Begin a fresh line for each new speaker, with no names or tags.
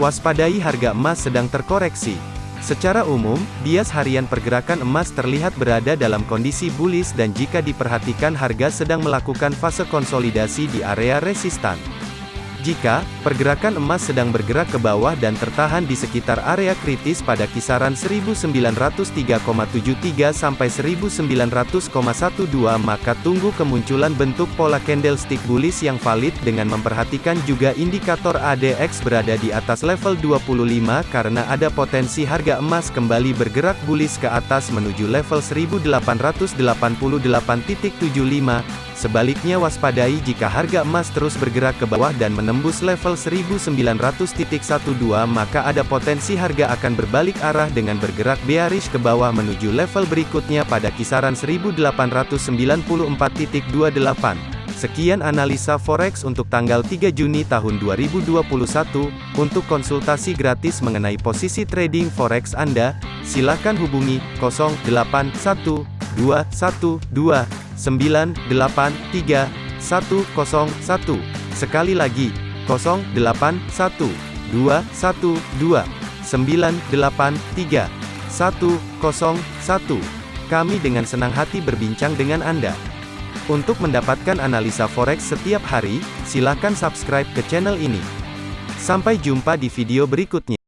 Waspadai harga emas sedang terkoreksi. Secara umum, bias harian pergerakan emas terlihat berada dalam kondisi bullish dan jika diperhatikan harga sedang melakukan fase konsolidasi di area resistan. Jika pergerakan emas sedang bergerak ke bawah dan tertahan di sekitar area kritis pada kisaran 1903,73 sampai 1900,12 maka tunggu kemunculan bentuk pola candlestick bullish yang valid dengan memperhatikan juga indikator ADX berada di atas level 25 karena ada potensi harga emas kembali bergerak bullish ke atas menuju level 1888.75 Sebaliknya waspadai jika harga emas terus bergerak ke bawah dan menembus level 1900.12 maka ada potensi harga akan berbalik arah dengan bergerak bearish ke bawah menuju level berikutnya pada kisaran 1894.28. Sekian analisa forex untuk tanggal 3 Juni tahun 2021. Untuk konsultasi gratis mengenai posisi trading forex Anda, silakan hubungi 081212 983 101. Sekali lagi, 081 212 983 101. Kami dengan senang hati berbincang dengan Anda. Untuk mendapatkan analisa forex setiap hari, silakan subscribe ke channel ini. Sampai jumpa di video berikutnya.